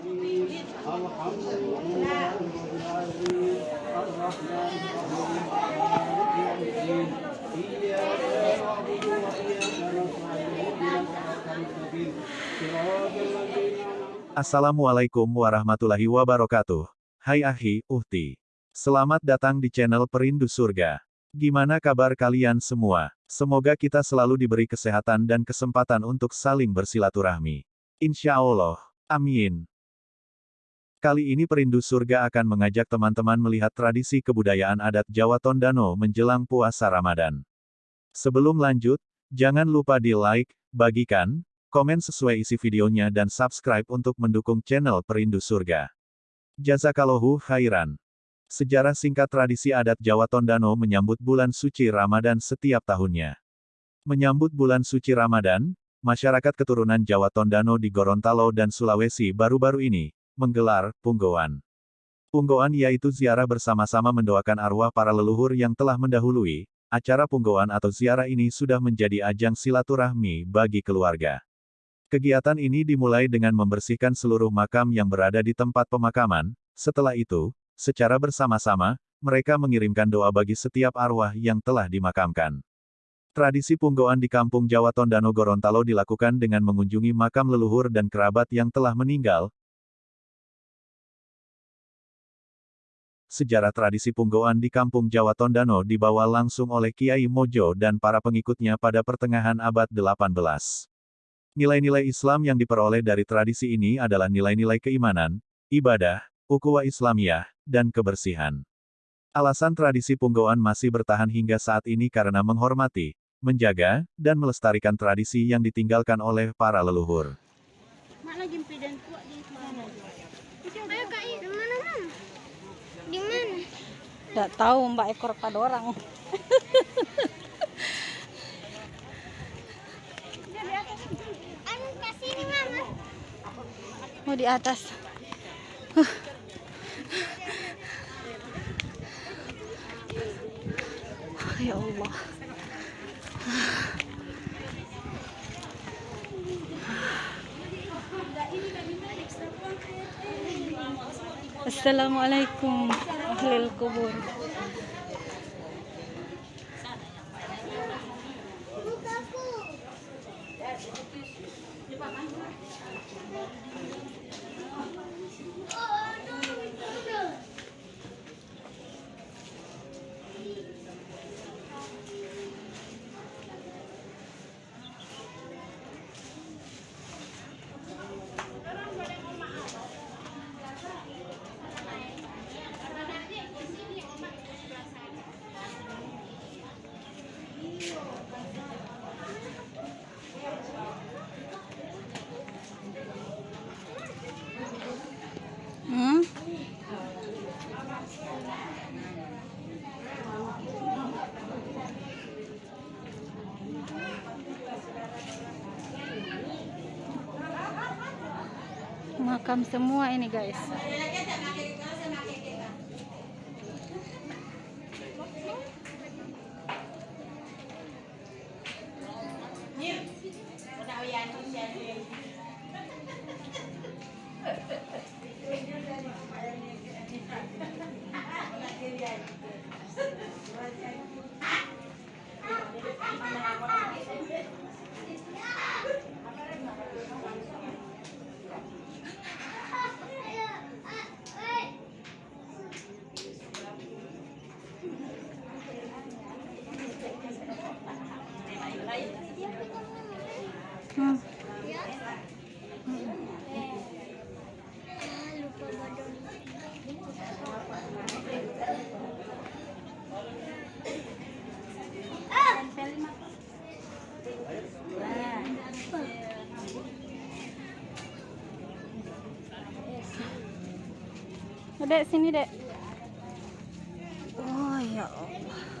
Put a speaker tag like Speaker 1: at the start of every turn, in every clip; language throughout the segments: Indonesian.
Speaker 1: الرحيم الحمد لله رب العالمين الرحمن الرحيم مالك يوم الدين إياك نعبد وإياك نستعين اهدنا الصراط المستقيم صراط الذين أنعمت
Speaker 2: Assalamualaikum warahmatullahi wabarakatuh. Hai Ahi, Uhti. Selamat datang di channel Perindu Surga. Gimana kabar kalian semua? Semoga kita selalu diberi kesehatan dan kesempatan untuk saling bersilaturahmi. Insya Allah. Amin. Kali ini Perindu Surga akan mengajak teman-teman melihat tradisi kebudayaan adat Jawa Tondano menjelang puasa Ramadan. Sebelum lanjut, jangan lupa di like, bagikan, komen sesuai isi videonya dan subscribe untuk mendukung channel Perindu Surga. Jazakallahu khairan. Sejarah singkat tradisi adat Jawa Tondano menyambut bulan suci Ramadan setiap tahunnya. Menyambut bulan suci Ramadan, masyarakat keturunan Jawa Tondano di Gorontalo dan Sulawesi baru-baru ini, menggelar Punggoan. Punggoan yaitu ziarah bersama-sama mendoakan arwah para leluhur yang telah mendahului, acara Punggoan atau ziarah ini sudah menjadi ajang silaturahmi bagi keluarga. Kegiatan ini dimulai dengan membersihkan seluruh makam yang berada di tempat pemakaman, setelah itu, secara bersama-sama, mereka mengirimkan doa bagi setiap arwah yang telah dimakamkan. Tradisi punggoan di kampung Jawa Tondano Gorontalo dilakukan dengan mengunjungi makam leluhur dan kerabat yang telah meninggal. Sejarah tradisi punggoan di kampung Jawa Tondano dibawa langsung oleh Kiai Mojo dan para pengikutnya pada pertengahan abad 18. Nilai-nilai Islam yang diperoleh dari tradisi ini adalah nilai-nilai keimanan, ibadah, ukhuwah Islamiyah, dan kebersihan. Alasan tradisi punggoan masih bertahan hingga saat ini karena menghormati, menjaga, dan melestarikan tradisi yang ditinggalkan oleh para leluhur.
Speaker 3: Mana jempi dan kuat di mana? Ayo Kak, di mana, Mam? Di mana?
Speaker 4: Tidak tahu mbak ekor pada orang.
Speaker 3: Anu.
Speaker 4: Mau di atas. Huh. Ya Allah. Assalamualaikum ahlil kubur. Hmm? Makam semua ini guys. Hmm.
Speaker 3: Badon.
Speaker 4: Dek sini dek. Oh ya Allah.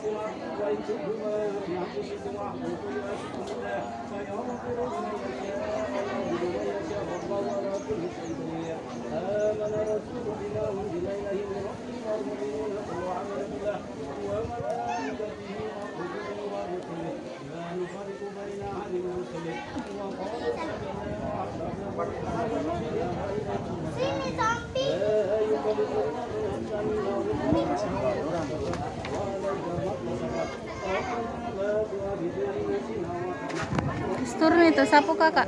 Speaker 1: لا إله إلا الله الرحيم الله لا إله إلا الله الحي القيوم لا قول يسمعون الله ما في السماوات وما في الأرض من ذو الذي يشفع عنده إلا بإذنه يعلم ما بين أيديهم وما خلفهم ولا يحيطون بشيء إلا بما شاء وعلم في السماوات والأرض ولا يعوده حفظهما وهو العلي العظيم لله ما في السماوات وما في الارض وان تبدوا ما في انفسكم واحفظوا يؤسكم الله فيغفر لمن يشاء ويعذب من يشاء والله على كل شيء قدير امن الرسول بما انزل اليه من ربه
Speaker 4: itu sapu kakak.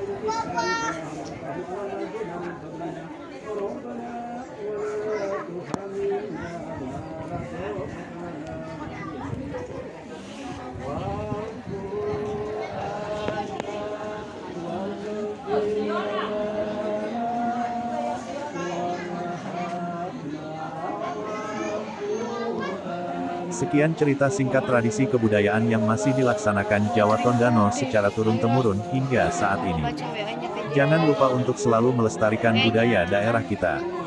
Speaker 2: Sekian cerita singkat tradisi kebudayaan yang masih dilaksanakan Jawa Tondano secara turun-temurun hingga saat ini. Jangan lupa untuk selalu melestarikan budaya daerah kita.